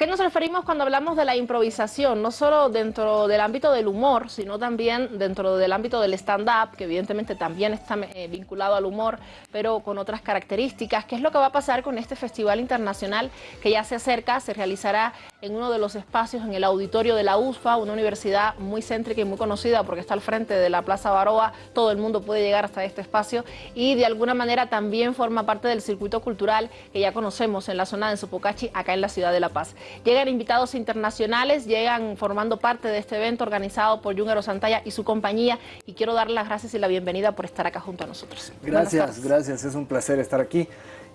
qué nos referimos cuando hablamos de la improvisación? No solo dentro del ámbito del humor, sino también dentro del ámbito del stand-up, que evidentemente también está eh, vinculado al humor, pero con otras características. ¿Qué es lo que va a pasar con este festival internacional que ya se acerca? Se realizará en uno de los espacios en el auditorio de la USFA, una universidad muy céntrica y muy conocida porque está al frente de la Plaza Baroa. Todo el mundo puede llegar hasta este espacio y de alguna manera también forma parte del circuito cultural que ya conocemos en la zona de Sopocachi, acá en la ciudad de La Paz. Llegan invitados internacionales, llegan formando parte de este evento organizado por Jungero Santalla y su compañía y quiero dar las gracias y la bienvenida por estar acá junto a nosotros. Gracias, gracias, es un placer estar aquí.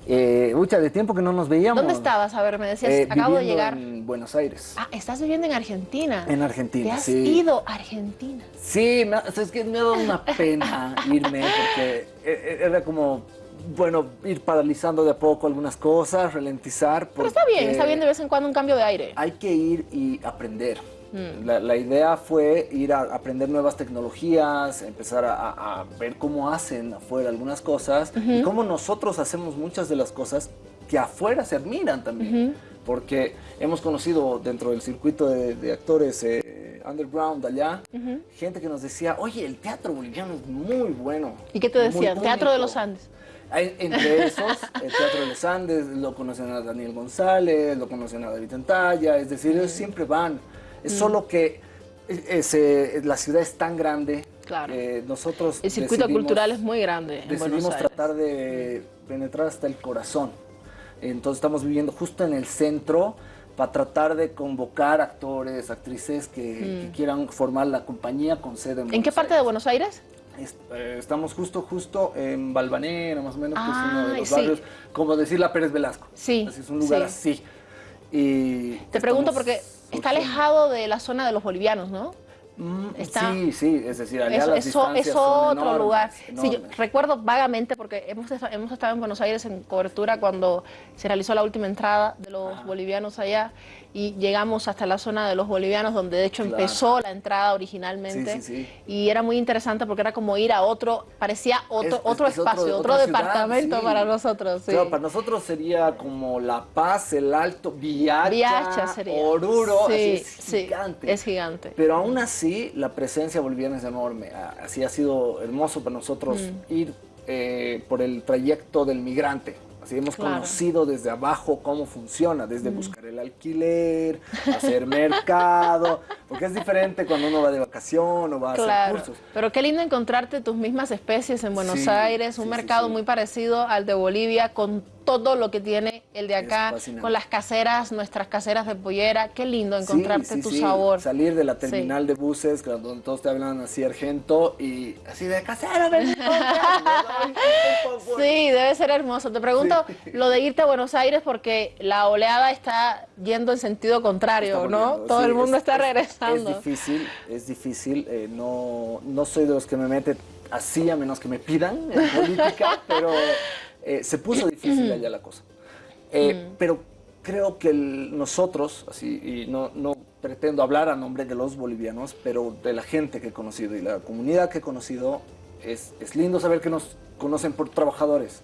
Eh, mucha de tiempo que no nos veíamos. ¿Dónde estabas? A ver, me decías, eh, acabo de llegar. en Buenos Aires. Ah, estás viviendo en Argentina. En Argentina, ¿Te has ido a Argentina? Sí, es que me ha dado una pena irme porque e, e, era como bueno, ir paralizando de a poco algunas cosas, ralentizar. Pero está bien, está bien de vez en cuando un cambio de aire. Hay que ir y aprender. La, idea fue ir a aprender nuevas tecnologías, empezar a, ver cómo hacen afuera algunas cosas y cómo nosotros hacemos muchas de las cosas que afuera se admiran también. Porque hemos conocido dentro del circuito de, actores eh, underground allá, gente que nos decía, oye, el teatro boliviano es muy bueno. ¿Y qué te decía? Teatro de los Andes. Entre esos, el Teatro de los Andes, lo conocen a Daniel González, lo conocen a David Tantalla, es decir, ellos siempre van. Es mm. solo que ese, la ciudad es tan grande. Claro. Eh, nosotros el circuito cultural es muy grande. decidimos tratar de penetrar hasta el corazón. Entonces estamos viviendo justo en el centro para tratar de convocar actores, actrices que, mm. quieran formar la compañía con sede en ¿En qué parte de Buenos Aires? Eh, estamos justo, justo en Balvanera, más o menos, que es uno de los barrios, como decir la Pérez Velasco. Sí. es un lugar así. Y Te pregunto porque Está alejado de la zona de los bolivianos, ¿no? Mm, sí, sí, es decir, allá las eso, es otro lugar. Sí, recuerdo vagamente porque hemos, hemos estado en Buenos Aires en cobertura cuando se realizó la última entrada de los bolivianos allá y llegamos hasta la zona de los bolivianos donde de hecho empezó la entrada originalmente y era muy interesante porque era como ir a otro, parecía otro, otro espacio, otro, departamento para nosotros. Claro, para nosotros sería como La Paz, El Alto, Viacha, Oruro, es gigante. Es gigante. Pero aún así la presencia boliviana es enorme, así ha sido hermoso para nosotros mm. ir eh, por el trayecto del migrante. Así hemos conocido desde abajo cómo funciona, desde buscar el alquiler, hacer mercado, porque es diferente cuando uno va de vacación o va a hacer cursos. Pero qué lindo encontrarte tus mismas especies en Buenos Aires, un mercado muy parecido al de Bolivia, con todo lo que tiene el de acá, con las caseras, nuestras caseras de pollera. Qué lindo encontrarte tu sabor. Salir de la terminal de buses, donde todos te hablan así argento y así de casera. sí, debe ser hermoso. Te pregunto lo de irte a Buenos Aires porque la oleada está yendo en sentido contrario, ¿no? Todo el mundo está regresando. Es, difícil, es difícil. Eh, no, no soy de los que me mete así a menos que me pidan en política, pero eh, se puso difícil allá la cosa. Eh, mm. Pero creo que nosotros, así, y no, no pretendo hablar a nombre de los bolivianos, pero de la gente que he conocido y la comunidad que he conocido, es, es lindo saber que nos conocen por trabajadores.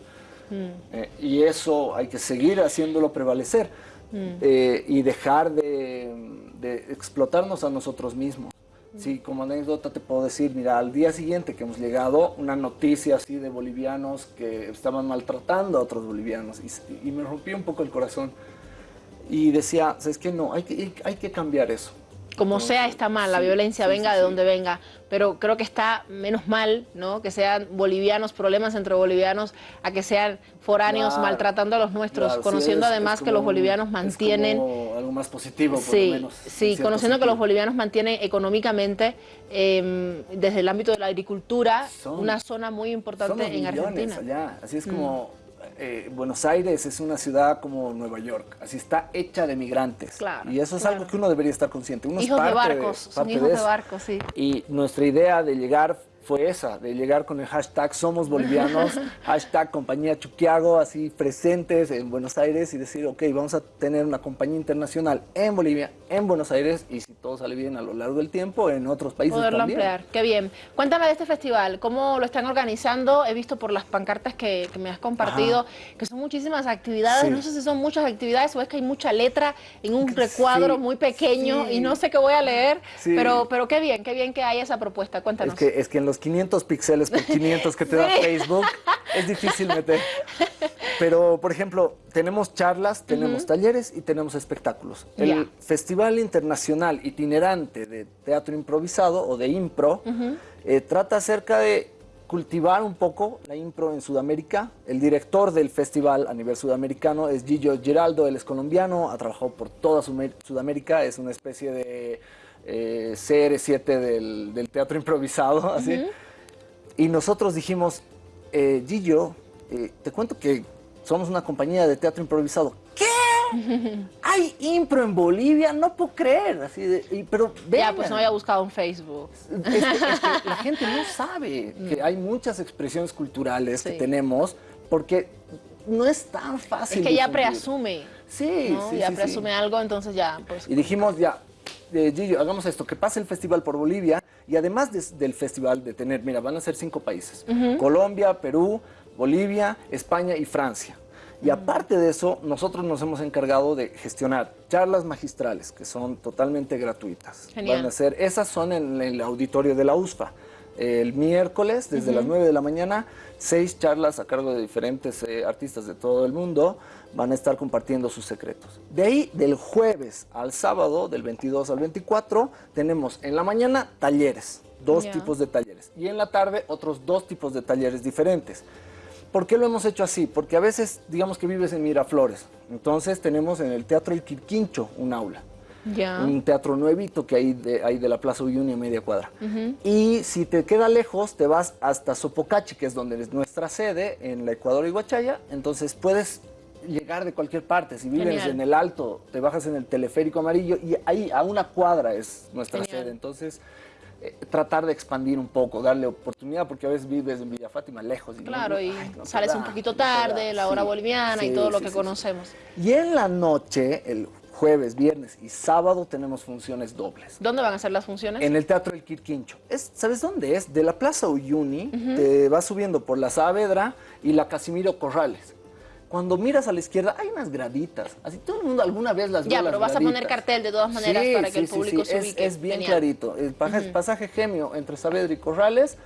Mm. Eh, y eso hay que seguir haciéndolo prevalecer mm. y dejar de, de explotarnos a nosotros mismos. Sí, como anécdota te puedo decir, mira, al día siguiente que hemos llegado, una noticia así de bolivianos que estaban maltratando a otros bolivianos y, me rompió un poco el corazón. Y decía, ¿sabes qué? No, hay que, hay que cambiar eso. Como sea está mal, la violencia venga de donde venga, pero creo que está menos mal, ¿no? Que sean bolivianos, problemas entre bolivianos, a que sean foráneos maltratando a los nuestros, conociendo además que los bolivianos mantienen... algo más positivo, por sí, lo menos. Sí, conociendo que los bolivianos mantienen económicamente, em, desde el ámbito de la agricultura, una zona muy importante en Argentina. Allá. Así es como... Eh, Buenos Aires es una ciudad como Nueva York, así está hecha de migrantes. y eso es algo que uno debería estar consciente. Uno hijos de barcos, hijos de, barcos, sí. Y nuestra idea de llegar fue esa, de llegar con el hashtag Somos Bolivianos, hashtag Compañía Chuquiago, así presentes en Buenos Aires y decir, ok, vamos a tener una compañía internacional en Bolivia, en Buenos Aires y si todo sale bien a lo largo del tiempo, en otros países Poderlo también. ampliar, qué bien. Cuéntame de este festival, ¿cómo lo están organizando? He visto por las pancartas que, que me has compartido que son muchísimas actividades, Sí. no sé si son muchas actividades o es que hay mucha letra en un recuadro Sí, muy pequeño sí. y no sé qué voy a leer, pero, pero qué bien, qué bien que hay esa propuesta, cuéntanos. Es que, es que en los 500 píxeles por 500 que te da. Facebook es difícil meter. Pero, por ejemplo, tenemos charlas, tenemos talleres y tenemos espectáculos. El. Festival Internacional Itinerante de Teatro Improvisado o de Impro eh, trata acerca de cultivar un poco la impro en Sudamérica. El director del festival a nivel sudamericano es Gillo Giraldo, él es colombiano, ha trabajado por toda Sudamérica, es una especie de eh, CR7 del, del teatro improvisado, así. Y nosotros dijimos, eh, Gillo, eh, te cuento que somos una compañía de teatro improvisado. ¿Qué? ¿Hay impro en Bolivia? No puedo creer. Así de, y- pero ya, pues no había buscado en Facebook. Es que, es que la gente no sabe que hay muchas expresiones culturales que tenemos porque no es tan fácil. Es que ya preasume, Sí, ¿no? sí, ya sí, preasume algo, entonces ya, pues... Y dijimos, ya, eh, Gillo, hagamos esto, que pase el festival por Bolivia y además de- del festival de tener, mira, van a ser cinco países, Colombia, Perú, Bolivia, España y Francia. Y aparte de eso, nosotros nos hemos encargado de gestionar charlas magistrales que son totalmente gratuitas. Genial. Van a ser, esas son en el auditorio de la USFA. El miércoles, desde las 9 de la mañana, seis charlas a cargo de diferentes eh, artistas de todo el mundo van a estar compartiendo sus secretos. De ahí, del jueves al sábado, del 22 al 24, tenemos en la mañana talleres, dos tipos de talleres, y en la tarde otros dos tipos de talleres diferentes. ¿Por qué lo hemos hecho así? Porque a veces, digamos que vives en Miraflores, entonces tenemos en el Teatro El Quirquincho un aula un teatro nuevito que hay de, hay de la Plaza Uyuni a media cuadra. Y si te queda lejos, te vas hasta Sopocachi, que es donde es nuestra sede, en la Ecuador y Guachaya. Entonces puedes llegar de cualquier parte. Si vives Genial. en el Alto, te bajas en el teleférico amarillo y ahí a una cuadra es nuestra Genial. sede. Entonces, eh, tratar de expandir un poco, darle oportunidad, porque a veces vives en Villa Fátima lejos. Y no- Claro, y no sales da, un poquito no tarde, la hora Sí, boliviana y sí, todo lo que conocemos. Y en la noche, el jueves, viernes y sábado tenemos funciones dobles. ¿Dónde van a ser las funciones? En el Teatro El Quirquincho. Es, ¿Sabes dónde es? De la Plaza Uyuni, te vas subiendo por la Saavedra y la Casimiro Corrales. Cuando miras a la izquierda hay unas graditas. Así todo el mundo alguna vez las vio Ya, las pero vas a poner cartel de todas maneras Sí, para que el público sí. se ubique. Es, bien Genial. clarito. El pasaje, pasaje Gemio entre Saavedra y Corrales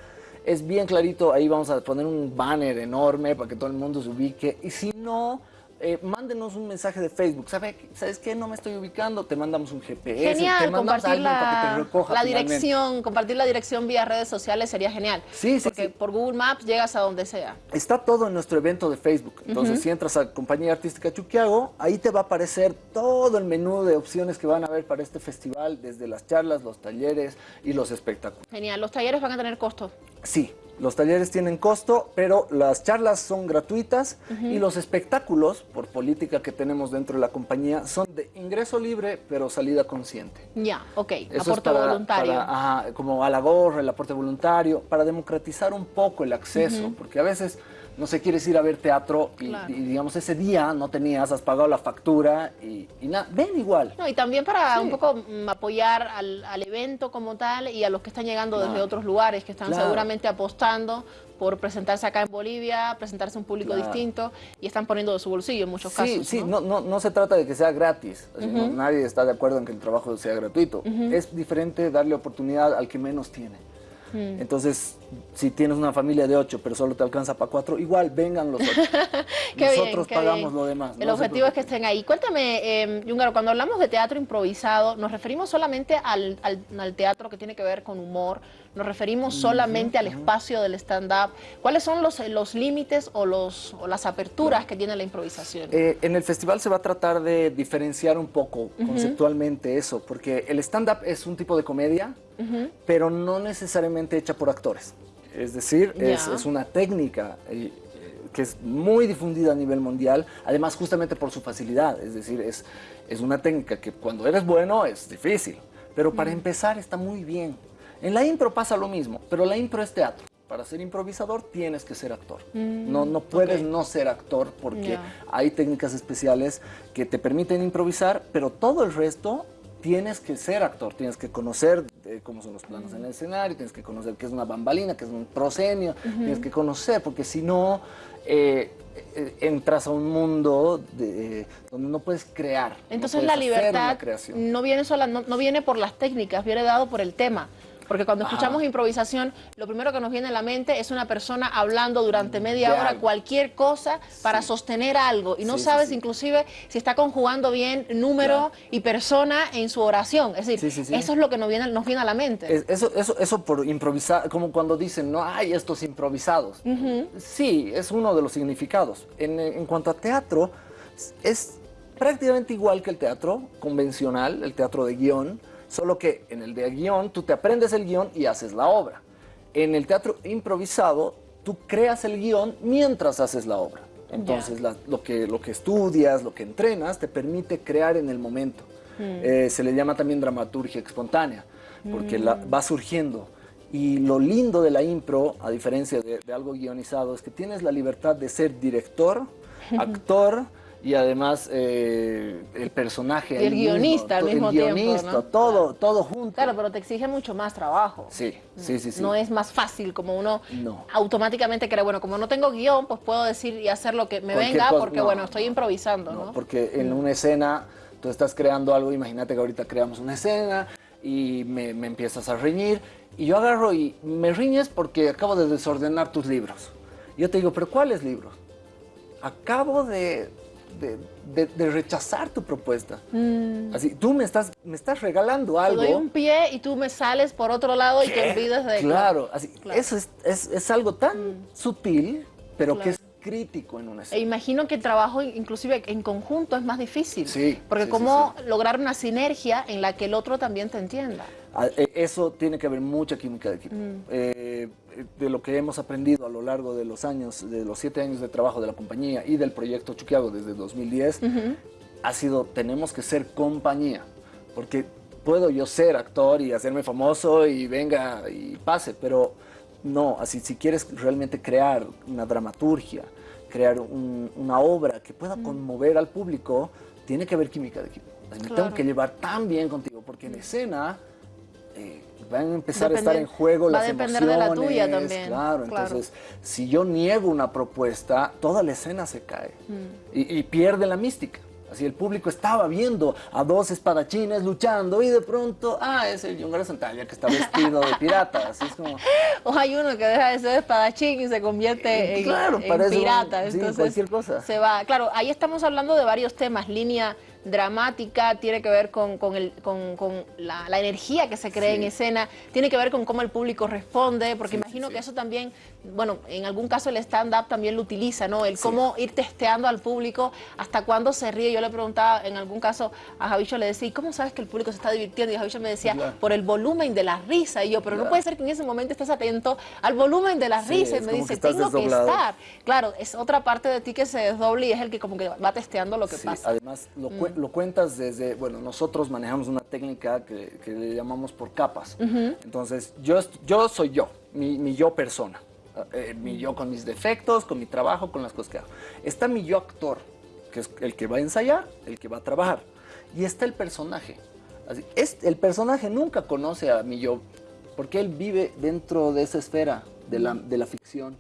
es bien clarito. Ahí vamos a poner un banner enorme para que todo el mundo se ubique. Y si no, eh, mándenos un mensaje de Facebook. ¿Sabe, ¿Sabes qué? No me estoy ubicando. Te mandamos un GPS. te Genial, mandamos a compartir alguien para que te la, recoja la finalmente. dirección, compartir la dirección vía redes sociales sería genial. Sí, sí, Porque sí. por Google Maps llegas a donde sea. Está todo en nuestro evento de Facebook. Entonces, si entras a Compañía Artística Chuquiago, ahí te va a aparecer todo el menú de opciones que van a haber para este festival, desde las charlas, los talleres y los espectáculos. Genial. Los talleres van a tener costo. Sí, los talleres tienen costo, pero las charlas son gratuitas y los espectáculos, por política que tenemos dentro de la compañía, son de ingreso libre, pero salida consciente. Ya, ok. Eso es Aporte para- voluntario. para, ajá, como a la gorra, el aporte voluntario, para democratizar un poco el acceso, porque a veces no sé, quieres ir a ver teatro y, Claro. y, digamos ese día no tenías, has pagado la factura y, y nada, ven igual. No, y también para Sí. un poco mm, apoyar al, al evento como tal y a los que están llegando desde otros lugares, que están Claro. seguramente apostando por presentarse acá en Bolivia, presentarse a un público distinto y están poniendo de su bolsillo en muchos Sí, casos. sí, ¿no? no, no, no se trata de que sea gratis. así, no- nadie está de acuerdo en que el trabajo sea gratuito. Es diferente darle oportunidad al que menos tiene. Mm. Entonces, si tienes una familia de ocho, pero solo te alcanza para cuatro, igual vengan los ocho. Qué Nosotros pagamos bien. lo demás. El no objetivo es que estén ahí. Cuéntame, eh, Yungaro, cuando hablamos de teatro improvisado, ¿nos referimos solamente al, al- al teatro que tiene que ver con humor? ¿Nos referimos solamente al espacio del stand-up? ¿Cuáles son los, los límites o, los, o las aperturas que tiene la improvisación? Eh, en el festival se va a tratar de diferenciar un poco conceptualmente eso, porque el stand-up es un tipo de comedia, pero no necesariamente hecha por actores. Es decir, es, es una técnica eh, eh, que es muy difundida a nivel mundial, además justamente por su facilidad. Es decir, es, es una técnica que cuando eres bueno es difícil, pero para empezar está muy bien. En la impro pasa lo mismo, pero la impro es teatro. Para ser improvisador tienes que ser actor. Mm, no, no puedes no ser actor porque hay técnicas especiales que te permiten improvisar, pero todo el resto tienes que ser actor, tienes que conocer eh, cómo son los planos en el escenario, tienes que conocer qué es una bambalina, qué es un proscenio, tienes que conocer, porque si no, eh, eh, entras a un mundo de- donde no puedes crear. no Entonces puedes la libertad no viene sola, no, no viene por las técnicas, viene dado por el tema. Porque cuando Ajá. escuchamos improvisación, lo primero que nos viene a la mente es una persona hablando durante media De hora algo. cualquier cosa para Sí. sostener algo y no Sí, sabes sí. inclusive si está conjugando bien número y persona en su oración. Es decir, eso es lo que nos viene, nos viene a la mente. Es- Eso, eso, eso por improvisar, como cuando dicen, no hay estos improvisados. Sí, es uno de los significados. En, en cuanto a teatro, es prácticamente igual que el teatro convencional, el teatro de guion, solo que en el de guion tú te aprendes el guion y haces la obra. En el teatro improvisado, tú creas el guion mientras haces la obra. Entonces, la- lo, que, lo que estudias, lo que entrenas, te permite crear en el momento. Eh, se le llama también dramaturgia espontánea, porque la- va surgiendo. Y lo lindo de la impro, a diferencia de, de algo guionizado, es que tienes la libertad de ser director, actor y además eh, el personaje. Y el ahí mismo, guionista al mismo el tiempo, guionista, ¿no? todo, todo junto. Claro, pero te exige mucho más trabajo. Sí, sí, sí, sí. No es más fácil como uno No. automáticamente cree, bueno, como no tengo guion, pues puedo decir y hacer lo que me Cualquier venga porque, no, bueno, estoy improvisando, ¿no? No, porque en una escena tú estás creando algo, imagínate que ahorita creamos una escena y me, me empiezas a reñir y yo agarro y me riñes porque acabo de desordenar tus libros. Yo te digo, pero ¿cuáles libros? Acabo de, de, de- de rechazar tu propuesta. Así, tú me estás, me estás regalando Mm. Te algo. doy un pie y tú me sales por otro lado y te olvidas de... Claro, así, Claro. Mm. eso es, es- es algo tan sutil, pero que es crítico en una E escena. imagino que el trabajo inclusive en conjunto es más difícil. Sí, Porque sí, sí, cómo lograr una sinergia en la que el otro también te entienda. Eh, Eso tiene que haber mucha química de equipo. Eh, de lo que hemos aprendido a lo largo de los años, de los siete años de trabajo de la compañía y del proyecto Chuquiago desde 2010, ha sido, tenemos que ser compañía. Porque puedo yo ser actor y hacerme famoso y venga y pase, pero no, así si quieres realmente crear una dramaturgia, crear un- una obra que pueda conmover al público, tiene que haber química de equipo. Me Claro. tengo que llevar tan bien contigo, porque en escena eh, van a empezar a estar en juego va a las depender de la emociones. tuya también, Claro, claro. entonces, si yo niego una propuesta, toda la escena se cae Mm. y, y pierde la mística. Así el público estaba viendo a dos espadachines luchando y de pronto, ah, es el Yungaro Santalla que está vestido de pirata. Así es como, O hay uno que deja de ser espadachín y se convierte en, Claro, en un- pirata. sí, Entonces, cualquier cosa. Se va. Claro, ahí estamos hablando de varios temas. Línea dramática, tiene que ver con, con el- con- con la, la energía que se crea Sí. en escena, tiene que ver con cómo el público responde, porque Sí, imagino sí. que eso también, bueno, en algún caso el stand-up también lo utiliza, ¿no? El Sí. cómo ir testeando al público hasta cuándo se ríe. Yo le preguntaba en algún caso a Javicho, le decía, ¿y cómo sabes que el público se está divirtiendo? Y Javicho me decía, por el volumen de la risa. Y yo, pero no puede ser que en ese momento estés atento al volumen de la Sí, risa. Y me dice, tengo que estar. Claro, es otra parte de ti que se desdoble y es el que como que va testeando lo que Sí, pasa. Además, lo, Mm. cu- lo cuentas desde, bueno, nosotros manejamos una técnica que, que le llamamos por capas. Entonces, yo, yo soy yo, mi, mi yo persona. Eh, mi yo con mis defectos, con mi trabajo, con las cosas que hago. Está mi yo actor, que es el que va a ensayar, el que va a trabajar. Y está el personaje. Es, el personaje nunca conoce a mi yo, porque él vive dentro de esa esfera de la, de la ficción.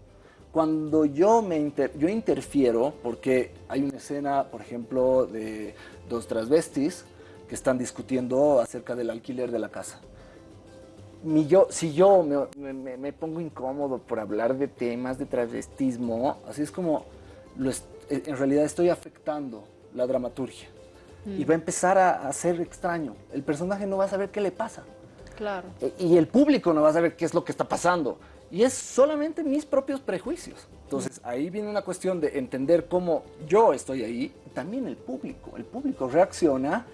Cuando yo, me inter- yo interfiero, porque hay una escena, por ejemplo, de dos transvestis que están discutiendo acerca del alquiler de la casa. Mi yo, si yo me, me- me pongo incómodo por hablar de temas de travestismo, así es como lo es- en realidad estoy afectando la dramaturgia. Y va a empezar a, a ser extraño. El personaje no va a saber qué le pasa. Claro. E- y el público no va a saber qué es lo que está pasando. Y es solamente mis propios prejuicios. Entonces ahí viene una cuestión de entender cómo yo estoy ahí, y también el público. El público reacciona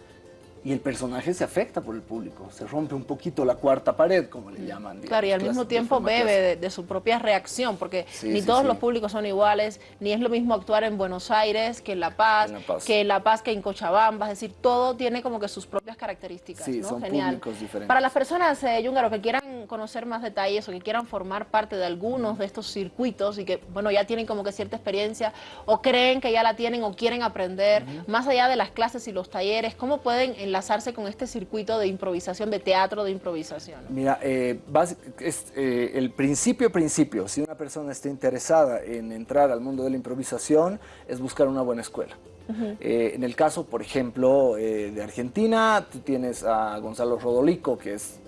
y el personaje se afecta por el público. Se rompe un poquito la cuarta pared, como le llaman. Claro, y al mismo tiempo bebe de, de su propia reacción, porque Sí, ni sí, todos sí. los públicos son iguales, ni es lo mismo actuar en Buenos Aires que en La Paz, En La Paz. que en La Paz que en Cochabamba, es decir, todo tiene como que sus propias características. Sí, ¿no? son Genial. públicos diferentes. Para las personas, eh, Yúngaro, que quieran quieran conocer más detalles o que quieran formar parte de algunos de estos circuitos y que, bueno, ya tienen como que cierta experiencia o creen que ya la tienen o quieren aprender, más allá de las clases y los talleres, ¿cómo pueden enlazarse con este circuito de improvisación, de teatro de improvisación? Mira, eh, es, eh, el principio, principio, si una persona está interesada en entrar al mundo de la improvisación, es buscar una buena escuela. Eh, en el caso, por ejemplo, eh, de Argentina, tú tienes a Gonzalo Rodolico, que es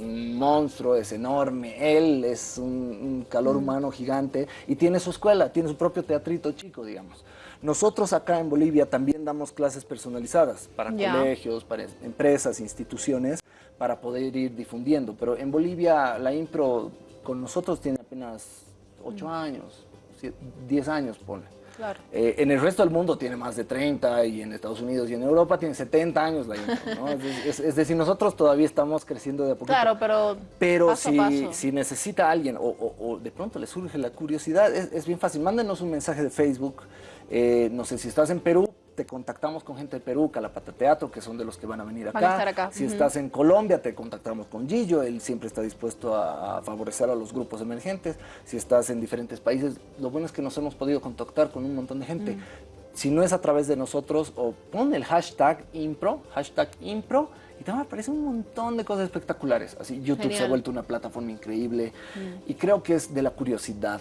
un monstruo, es enorme, él es un, calor humano gigante y tiene su escuela, tiene su propio teatrito chico, digamos. Nosotros acá en Bolivia también damos clases personalizadas para colegios, para empresas, instituciones, para poder ir difundiendo. Pero en Bolivia la impro con nosotros tiene apenas 8 años, 10 años, pone. Eh, en el resto del mundo tiene más de 30 y en Estados Unidos y en Europa tiene 70 años la ¿no? es, decir, nosotros todavía estamos creciendo de a poquito. Claro, pero Pero si, si necesita alguien o, de pronto le surge la curiosidad, es, bien fácil. Mándenos un mensaje de Facebook. Eh, no sé si estás en Perú, te contactamos con gente de Perú, Calapata Teatro, que son de los que van a venir acá. Si estás en Colombia, te contactamos con Gillo, él siempre está dispuesto a, favorecer a los grupos emergentes. Si estás en diferentes países, lo bueno es que nos hemos podido contactar con un montón de gente. Si no es a través de nosotros, o pon el hashtag impro, hashtag impro, y te aparece un montón de cosas espectaculares. Así, YouTube se ha vuelto una plataforma increíble y creo que es de la curiosidad.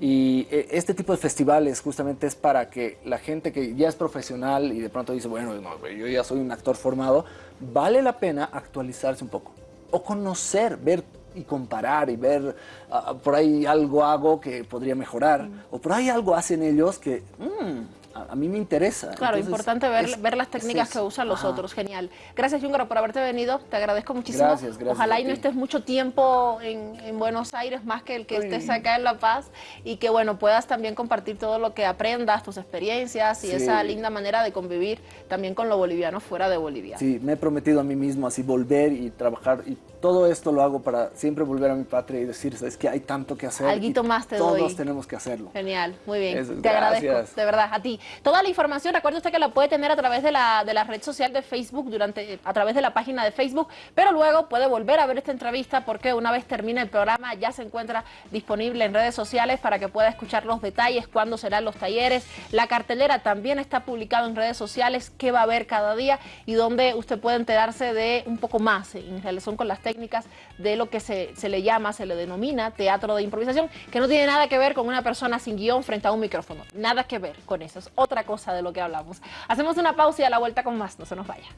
Y eh, este tipo de festivales justamente es para que la gente que ya es profesional y de pronto dice, bueno, yo ya soy un actor formado, vale la pena actualizarse un poco o conocer, ver y comparar y ver ah, por ahí algo hago que podría mejorar o por ahí algo hacen ellos que... Mm, a, mí me interesa. Claro, importante ver, ver las técnicas que usan los otros. Genial. Gracias, Jungaro, por haberte venido. Te agradezco muchísimo. Gracias, gracias. Ojalá y no estés mucho tiempo en, en, Buenos Aires más que el que estés acá en La Paz y que, bueno, puedas también compartir todo lo que aprendas, tus experiencias y esa linda manera de convivir también con lo boliviano fuera de Bolivia. Sí, me he prometido a mí mismo así volver y trabajar y todo esto lo hago para siempre volver a mi patria y decir, es que hay tanto que hacer. Alguito más te Todos tenemos que hacerlo. Genial, muy bien. te agradezco, de verdad, a ti. Toda la información, recuerde usted que la puede tener a través de la, de la red social de Facebook, durante, a través de la página de Facebook, pero luego puede volver a ver esta entrevista porque una vez termine el programa ya se encuentra disponible en redes sociales para que pueda escuchar los detalles, cuándo serán los talleres. La cartelera también está publicada en redes sociales, qué va a haber cada día y donde usted puede enterarse de un poco más en relación con las técnicas de lo que se, se le llama, se le denomina teatro de improvisación, que no tiene nada que ver con una persona sin guion frente a un micrófono. Nada que ver con eso, es otra cosa de lo que hablamos. Hacemos una pausa y a la vuelta con más, no se nos vaya.